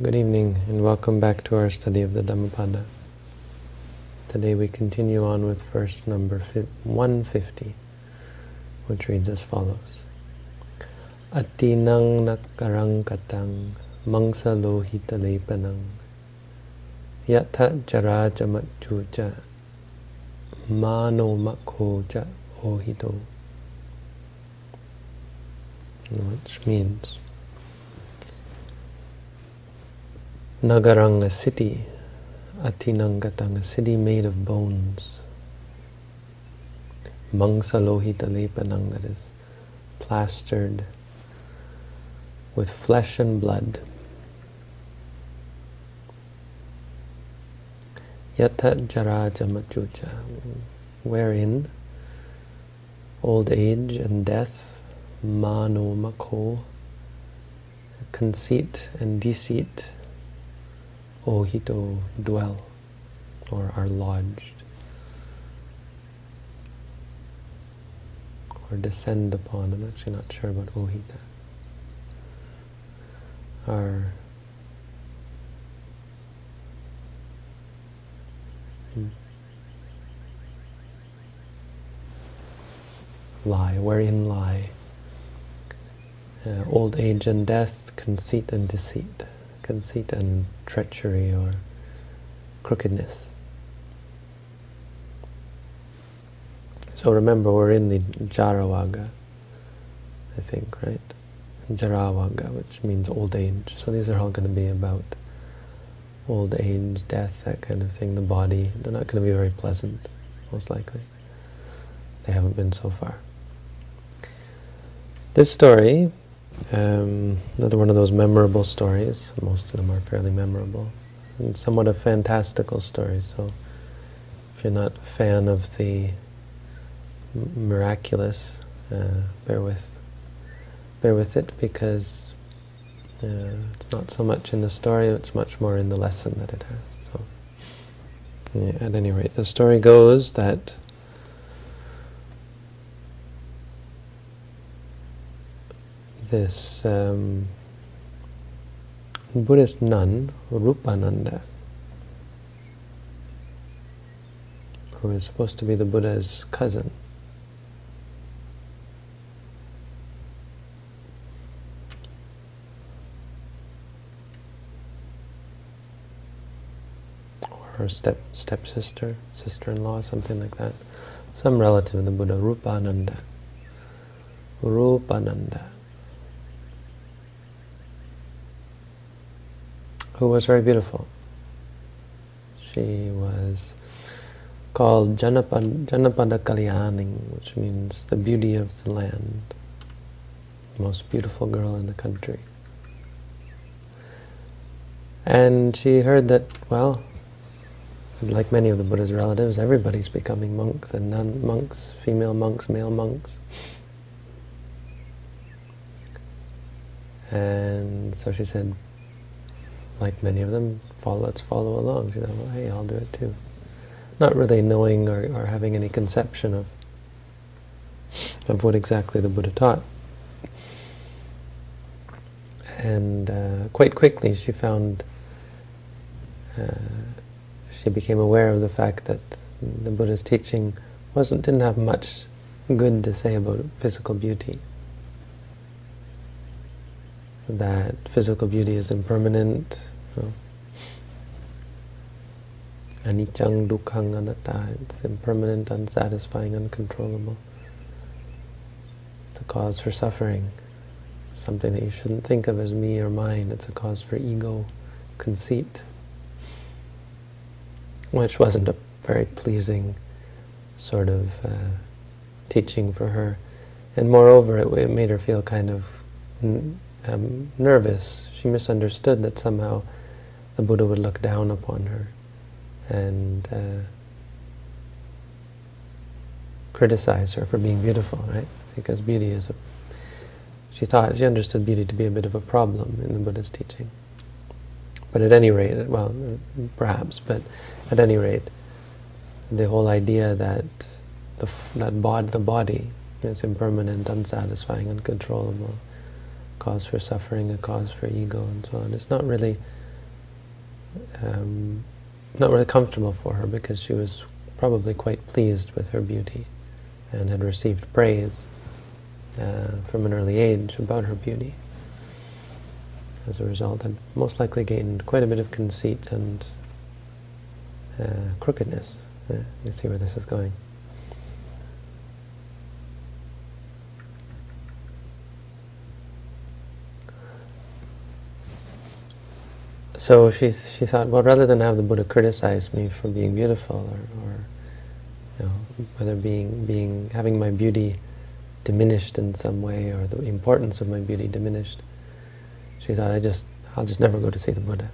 Good evening and welcome back to our study of the Dhammapada. Today we continue on with verse number 150, which reads as follows. Atinang nakarang katang mangsa lohita lepanang yatha jara jamatjuja mano makhoja ohito which means Nagarang, a city, Atinangatanga city made of bones. Mangsalohita lepanang, that is plastered with flesh and blood. Yata jaraja machucha, wherein old age and death, mano makho, conceit and deceit, ohito dwell or are lodged or descend upon. I'm actually not sure about ohita. Are lie, wherein lie uh, old age and death, conceit and deceit conceit and treachery or crookedness. So remember, we're in the Jaravagga, I think, right? Jaravagga, which means old age. So these are all going to be about old age, death, that kind of thing, the body. They're not going to be very pleasant, most likely. They haven't been so far. This story um, another one of those memorable stories. Most of them are fairly memorable. And somewhat a fantastical story, So if you're not a fan of the miraculous, uh, bear with bear with it because uh, it's not so much in the story, it's much more in the lesson that it has. So, yeah, at any rate, the story goes that this um, Buddhist nun, Rupananda, who is supposed to be the Buddha's cousin. Or step stepsister, sister-in-law, something like that. Some relative of the Buddha, Rupananda. Rupananda. Who was very beautiful. She was called Janapada, Janapada Kalyani, which means the beauty of the land, the most beautiful girl in the country. And she heard that, well, like many of the Buddha's relatives, everybody's becoming monks, and nun monks, female monks, male monks. And so she said, like many of them, follow, let's follow along. You know, well, hey, I'll do it too. Not really knowing or, or having any conception of of what exactly the Buddha taught. And uh, quite quickly she found, uh, she became aware of the fact that the Buddha's teaching wasn't didn't have much good to say about physical beauty that physical beauty is impermanent, you anicang, dukkang, anatta, it's impermanent, unsatisfying, uncontrollable. It's a cause for suffering, something that you shouldn't think of as me or mine, it's a cause for ego, conceit, which wasn't a very pleasing sort of uh, teaching for her. And moreover, it, it made her feel kind of um, nervous. She misunderstood that somehow the Buddha would look down upon her and uh, criticize her for being beautiful, right? Because beauty is a... She thought, she understood beauty to be a bit of a problem in the Buddha's teaching. But at any rate, well, perhaps, but at any rate, the whole idea that the, that bod, the body is impermanent, unsatisfying, uncontrollable, cause for suffering, a cause for ego, and so on. It's not really um, not really comfortable for her because she was probably quite pleased with her beauty and had received praise uh, from an early age about her beauty. As a result, had most likely gained quite a bit of conceit and uh, crookedness. Uh, you see where this is going. So she she thought, well, rather than have the Buddha criticize me for being beautiful, or, or you know, whether being being having my beauty diminished in some way, or the importance of my beauty diminished, she thought, I just I'll just never go to see the Buddha.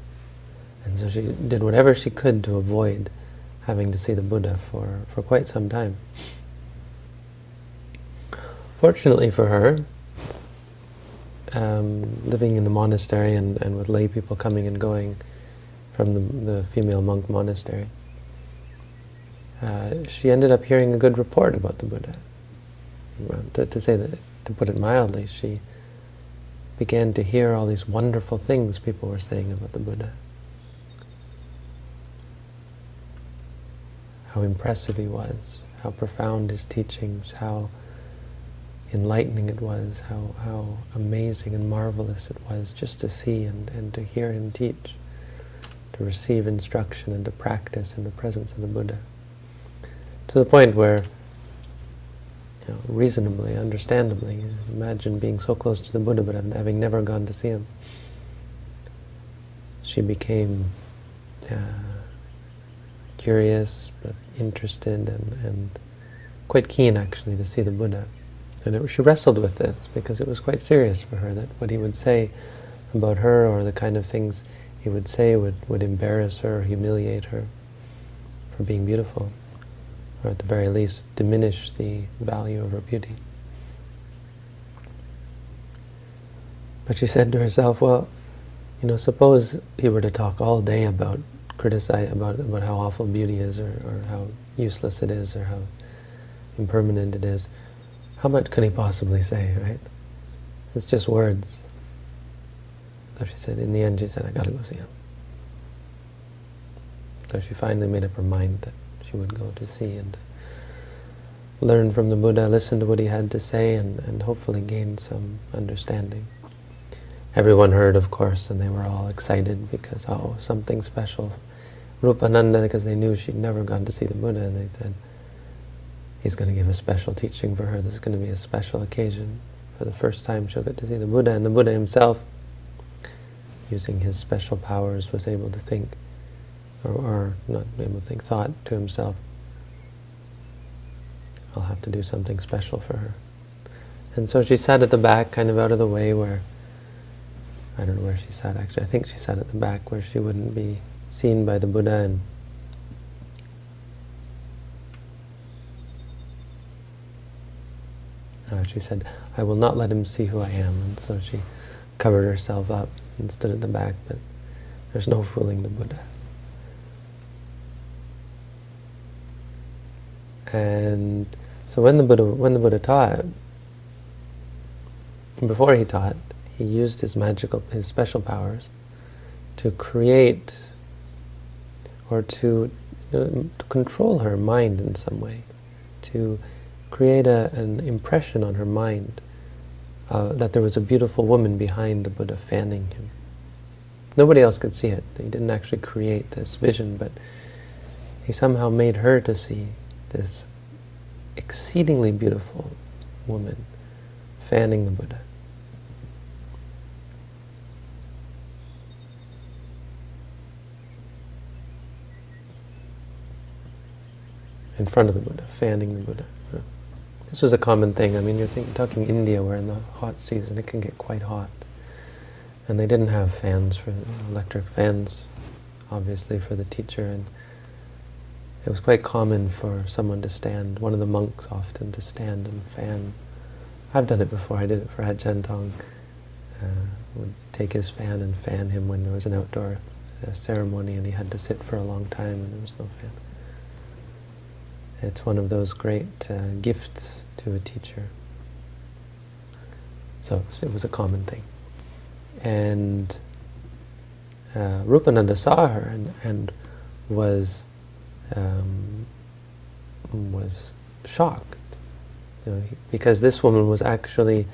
And so she did whatever she could to avoid having to see the Buddha for, for quite some time. Fortunately for her, um, living in the monastery and, and with lay people coming and going from the, the female monk monastery, uh, she ended up hearing a good report about the Buddha. To, to say that, to put it mildly, she began to hear all these wonderful things people were saying about the Buddha. How impressive he was, how profound his teachings, how enlightening it was, how, how amazing and marvelous it was just to see and, and to hear him teach, to receive instruction and to practice in the presence of the Buddha. To the point where, you know, reasonably, understandably, imagine being so close to the Buddha but having never gone to see him. She became uh, curious but interested and, and quite keen actually to see the Buddha. And it, she wrestled with this because it was quite serious for her that what he would say about her or the kind of things he would say would, would embarrass her humiliate her for being beautiful, or at the very least diminish the value of her beauty. But she said to herself, well, you know, suppose he were to talk all day about criticize about about how awful beauty is or, or how useless it is or how impermanent it is. How much could he possibly say, right? It's just words. So she said, in the end, she said, I gotta go see him. So she finally made up her mind that she would go to see and learn from the Buddha, listen to what he had to say, and, and hopefully gain some understanding. Everyone heard, of course, and they were all excited because, oh, something special. Rupananda, because they knew she'd never gone to see the Buddha, and they said, he's going to give a special teaching for her. This is going to be a special occasion. For the first time she'll get to see the Buddha. And the Buddha himself, using his special powers, was able to think, or, or not able to think, thought to himself, I'll have to do something special for her. And so she sat at the back, kind of out of the way where, I don't know where she sat actually, I think she sat at the back where she wouldn't be seen by the Buddha and Uh, she said, I will not let him see who I am. And so she covered herself up and stood at the back, but there's no fooling the Buddha. And so when the Buddha, when the Buddha taught, before he taught, he used his magical, his special powers to create or to, uh, to control her mind in some way, to create a, an impression on her mind uh, that there was a beautiful woman behind the Buddha fanning him. Nobody else could see it. He didn't actually create this vision, but he somehow made her to see this exceedingly beautiful woman fanning the Buddha. In front of the Buddha, fanning the Buddha. This was a common thing. I mean, you're think, talking India, where in the hot season it can get quite hot. And they didn't have fans, for electric fans, obviously, for the teacher. And it was quite common for someone to stand, one of the monks often, to stand and fan. I've done it before. I did it for Ajahn Tong. Uh, would take his fan and fan him when there was an outdoor uh, ceremony and he had to sit for a long time and there was no fan. It's one of those great uh, gifts to a teacher. So it was a common thing. And uh, Rupananda saw her and, and was um, was shocked, you know, because this woman was actually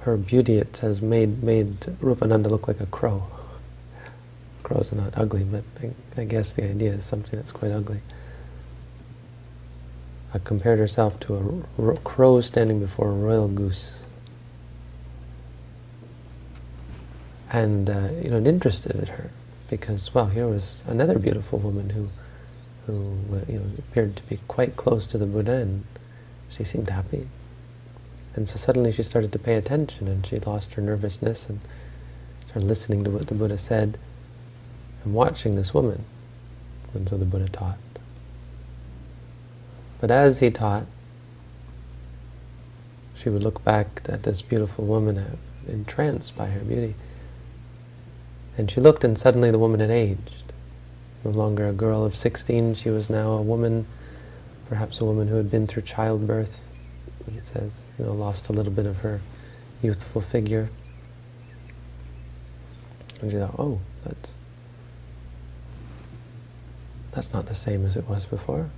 her beauty. It says made made Rupananda look like a crow. Crows are not ugly, but I, I guess the idea is something that's quite ugly. I compared herself to a crow standing before a royal goose. And, uh, you know, it interested in her because, well, here was another beautiful woman who, who you know, appeared to be quite close to the Buddha and she seemed happy. And so suddenly she started to pay attention and she lost her nervousness and started listening to what the Buddha said and watching this woman. And so the Buddha taught. But as he taught, she would look back at this beautiful woman entranced by her beauty. And she looked and suddenly the woman had aged. No longer a girl of 16, she was now a woman, perhaps a woman who had been through childbirth, it says, you know, lost a little bit of her youthful figure. And she thought, oh, that's, that's not the same as it was before.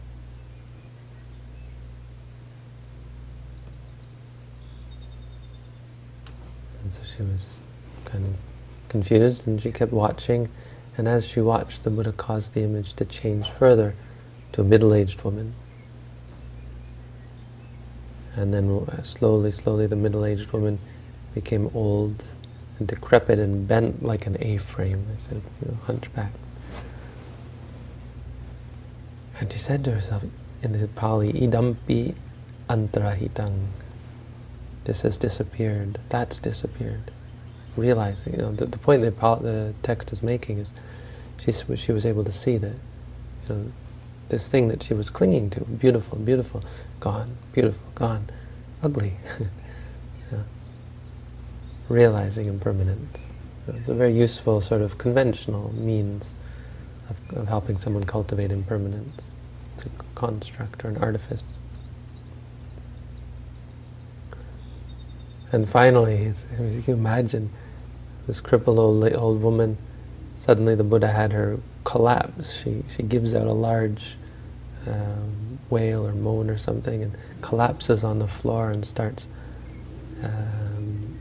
And so she was kind of confused and she kept watching. And as she watched, the Buddha caused the image to change further to a middle-aged woman. And then uh, slowly, slowly the middle-aged woman became old and decrepit and bent like an A-frame, I said, you know, hunchback. And she said to herself in the Pali, idampi antarahitang. This has disappeared, that's disappeared realizing, you know, the, the point that the text is making is she, she was able to see that, you know, this thing that she was clinging to, beautiful, beautiful, gone, beautiful, gone, ugly. yeah. Realizing impermanence. It's a very useful sort of conventional means of, of helping someone cultivate impermanence. It's a construct or an artifice. And finally, you can imagine this crippled old, old woman, suddenly the Buddha had her collapse. She, she gives out a large um, wail or moan or something and collapses on the floor and starts um,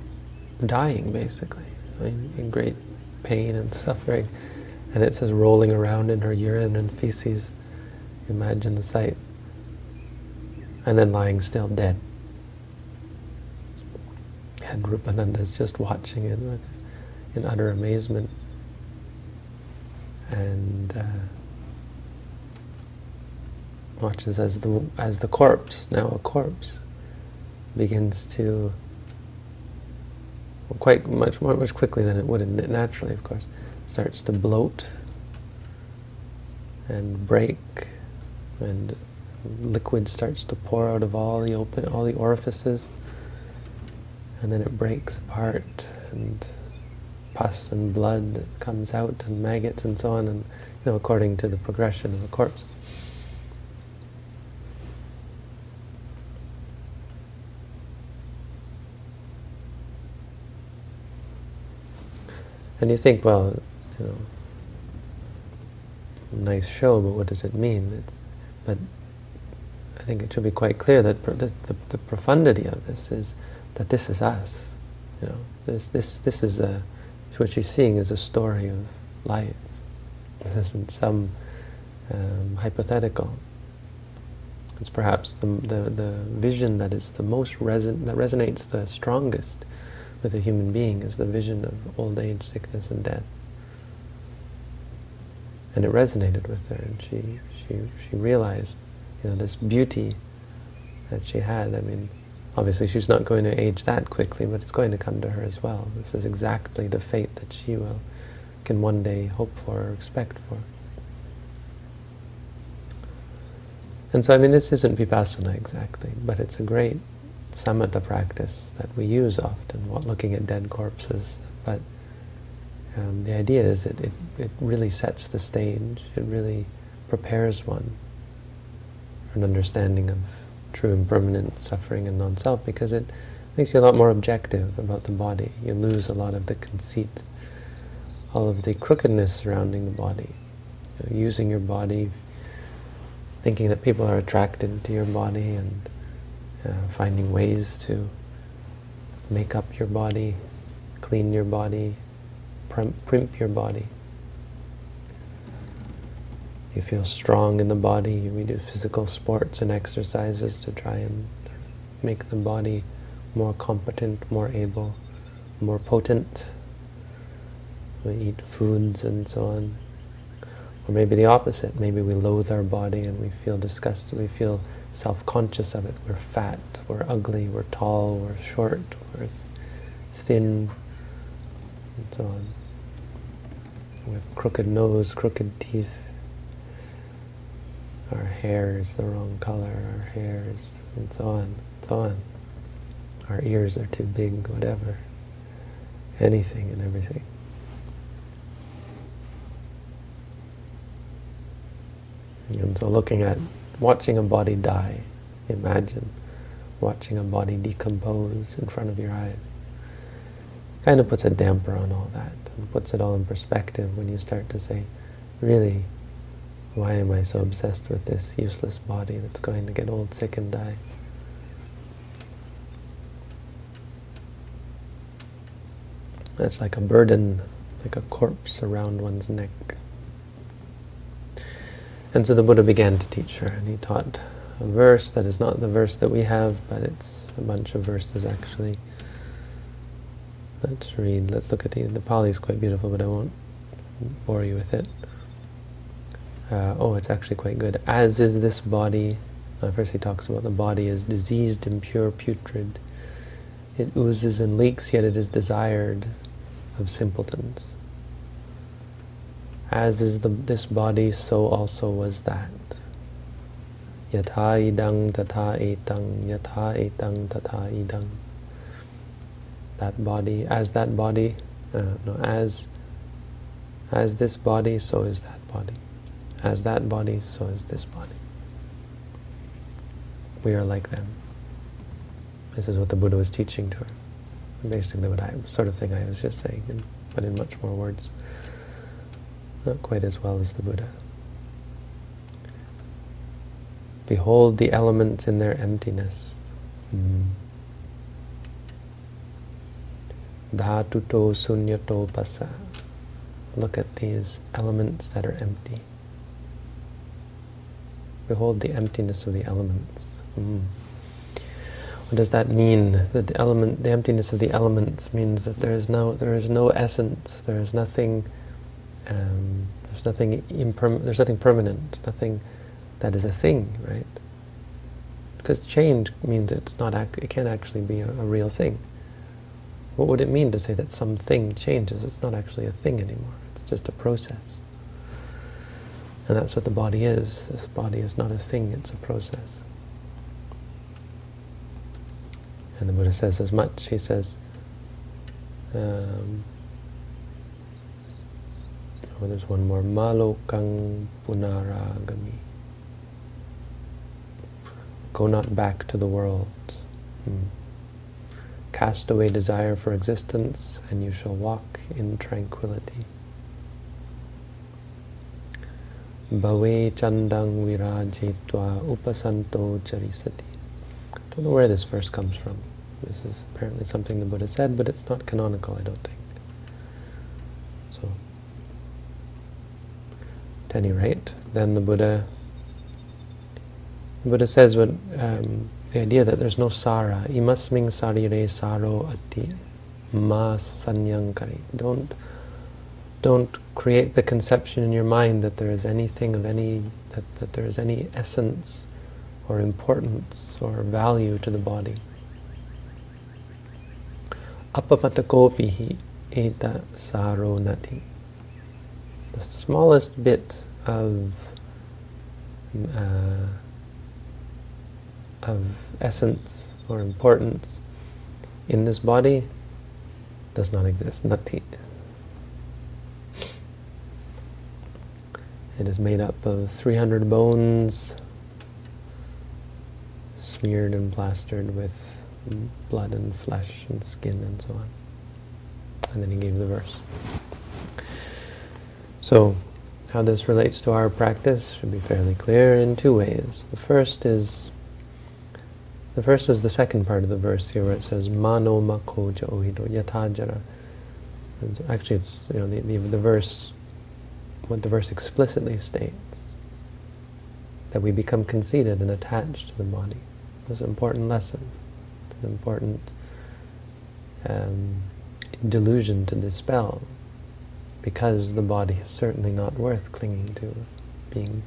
dying, basically, in, in great pain and suffering. And it says rolling around in her urine and feces. Imagine the sight. And then lying still, dead. Rupananda is just watching it in utter amazement. And uh, watches as the as the corpse, now a corpse, begins to well, quite much more much quickly than it would naturally, of course, starts to bloat and break, and liquid starts to pour out of all the open all the orifices, and then it breaks apart and pus and blood comes out and maggots and so on, and you know, according to the progression of a corpse. And you think, well, you know, nice show, but what does it mean? It's, but I think it should be quite clear that the, the, the, profundity of this is that this is us. You know, this this this is a what she's seeing is a story of life. This isn't some um, hypothetical. It's perhaps the, the, the vision that is the most reson that resonates the strongest with a human being is the vision of old age, sickness, and death. And it resonated with her, and she she she realized, you know, this beauty that she had. I mean, Obviously she's not going to age that quickly, but it's going to come to her as well. This is exactly the fate that she will can one day hope for or expect for. And so, I mean, this isn't vipassana exactly, but it's a great samatha practice that we use often, looking at dead corpses. But um, the idea is that it, it really sets the stage, it really prepares one for an understanding of true impermanent suffering and non-self because it makes you a lot more objective about the body. You lose a lot of the conceit all of the crookedness surrounding the body. You know, using your body, thinking that people are attracted to your body and uh, finding ways to make up your body, clean your body, primp your body. You feel strong in the body, we do physical sports and exercises to try and make the body more competent, more able, more potent. We eat foods and so on. Or maybe the opposite. Maybe we loathe our body and we feel disgusted. We feel self-conscious of it. We're fat, we're ugly, we're tall, we're short, we're thin, and so on. With crooked nose, crooked teeth. Our hair is the wrong color, our hair is, and so on, and so on. Our ears are too big, whatever. Anything and everything. And so looking at, watching a body die, imagine watching a body decompose in front of your eyes. Kind of puts a damper on all that and puts it all in perspective when you start to say, really, why am I so obsessed with this useless body that's going to get old, sick, and die? That's like a burden, like a corpse around one's neck. And so the Buddha began to teach her, and he taught a verse that is not the verse that we have, but it's a bunch of verses actually. Let's read, let's look at the, the Pali is quite beautiful, but I won't bore you with it. Uh, oh, it's actually quite good. As is this body, uh, first he talks about the body as diseased, impure, putrid. It oozes and leaks, yet it is desired of simpletons. As is the, this body, so also was that. Yatha idang tatha etang, yatha etang tatha idang. That body, as that body, uh, no, as, as this body, so is that body. As that body, so is this body. We are like them. This is what the Buddha was teaching to her. Basically what I, sort of thing I was just saying, but in much more words. Not quite as well as the Buddha. Behold the elements in their emptiness. Mm. Dhatuto sunyato pasa. Look at these elements that are empty. Behold the emptiness of the elements. Mm. What does that mean? That the element, the emptiness of the elements means that there is no, there is no essence. There is nothing um, there's nothing there's nothing permanent, nothing that is a thing, right? Because change means it's not it can't actually be a, a real thing. What would it mean to say that something changes? It's not actually a thing anymore. It's just a process. And that's what the body is. This body is not a thing, it's a process. And the Buddha says as much. He says, um, Oh, there's one more. Malokang punaragami. Go not back to the world. Hmm. Cast away desire for existence, and you shall walk in tranquility. Bhave chandang virajitva upasanto charisati. I Don't know where this verse comes from. This is apparently something the Buddha said, but it's not canonical, I don't think. So, at any rate, then the Buddha the Buddha says what um, the idea that there's no sara, imasming sarire saro ati mas sanyankari. Don't don't create the conception in your mind that there is anything of any that, that there is any essence or importance or value to the body. Apapatakopihi eta saro nati the smallest bit of uh, of essence or importance in this body does not exist. Nati. It is made up of 300 bones smeared and plastered with blood and flesh and skin and so on. And then he gave the verse. So, how this relates to our practice should be fairly clear in two ways. The first is the first is the second part of the verse here, where it says "Mano mako ohido yatajara." Actually, it's you know the, the the verse, what the verse explicitly states, that we become conceited and attached to the body. It's an important lesson. It's an important um, delusion to dispel because the body is certainly not worth clinging to, being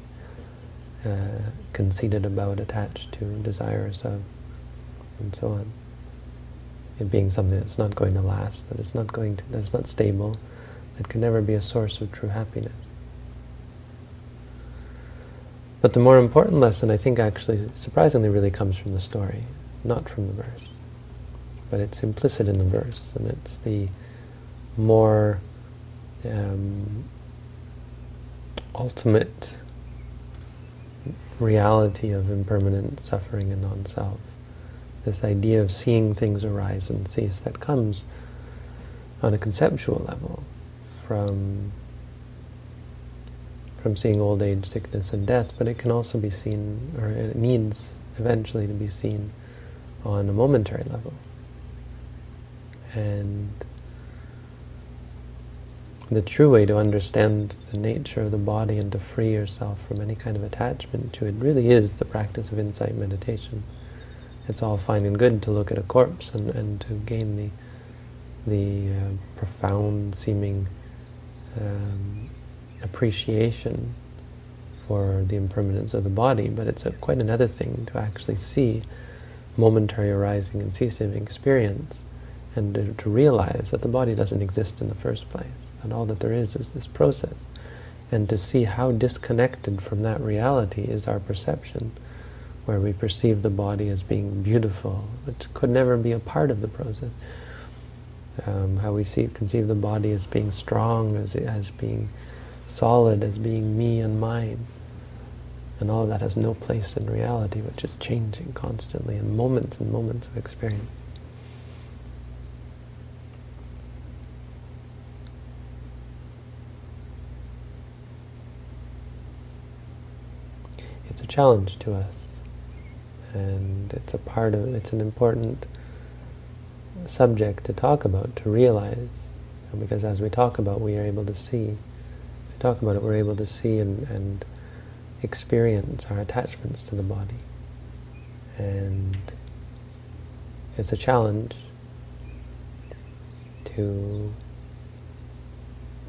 uh, conceited about, attached to, desirous of, and so on. It being something that's not going to last, that it's not going to, that it's not stable, that can never be a source of true happiness. But the more important lesson, I think, actually, surprisingly, really comes from the story, not from the verse. But it's implicit in the verse, and it's the more um, ultimate reality of impermanent suffering and non-self. This idea of seeing things arise and cease that comes on a conceptual level from from seeing old age, sickness, and death, but it can also be seen, or it needs eventually to be seen on a momentary level. And the true way to understand the nature of the body and to free yourself from any kind of attachment to it really is the practice of insight meditation. It's all fine and good to look at a corpse and, and to gain the, the uh, profound seeming um, appreciation for the impermanence of the body, but it's a, quite another thing to actually see momentary arising and ceasing experience and to, to realize that the body doesn't exist in the first place and all that there is is this process. And to see how disconnected from that reality is our perception, where we perceive the body as being beautiful, which could never be a part of the process. Um, how we see, conceive the body as being strong, as, as being solid, as being me and mine. And all of that has no place in reality, which is changing constantly in moments and moments of experience. It's a challenge to us. And it's a part of, it's an important subject to talk about, to realize. Because as we talk about, we are able to see. We talk about it, we're able to see and, and experience our attachments to the body. And it's a challenge to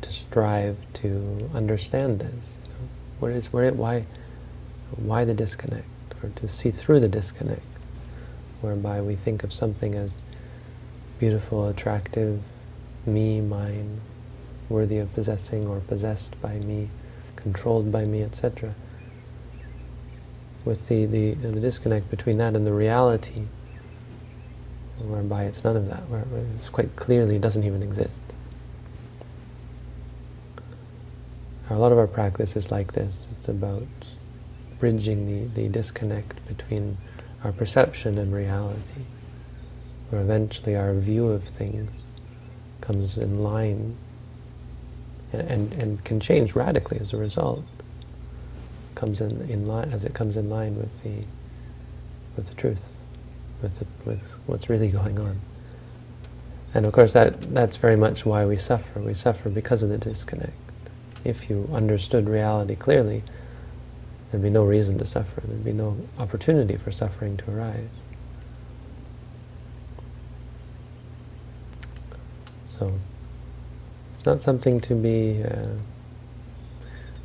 to strive to understand this. You know? What is where why why the disconnect? Or to see through the disconnect, whereby we think of something as beautiful, attractive, me, mine, worthy of possessing or possessed by me, controlled by me, etc. With the, the, the disconnect between that and the reality, whereby it's none of that, where it's quite clearly it doesn't even exist. A lot of our practice is like this. It's about bridging the, the disconnect between our perception and reality, where eventually our view of things comes in line and, and, and can change radically as a result. Comes in, in line as it comes in line with the with the truth, with the, with what's really going on. And of course that that's very much why we suffer. We suffer because of the disconnect. If you understood reality clearly, There'd be no reason to suffer. There'd be no opportunity for suffering to arise. So, it's not something to be, uh,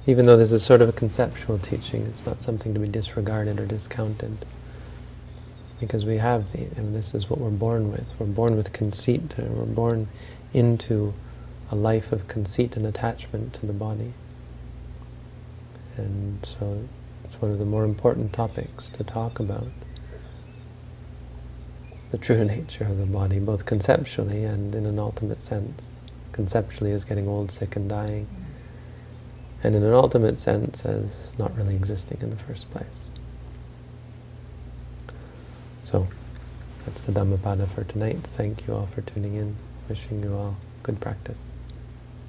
even though this is sort of a conceptual teaching, it's not something to be disregarded or discounted. Because we have the, and this is what we're born with. We're born with conceit, we're born into a life of conceit and attachment to the body. And so it's one of the more important topics to talk about. The true nature of the body, both conceptually and in an ultimate sense. Conceptually as getting old, sick, and dying. And in an ultimate sense as not really existing in the first place. So, that's the Dhammapada for tonight. Thank you all for tuning in. Wishing you all good practice.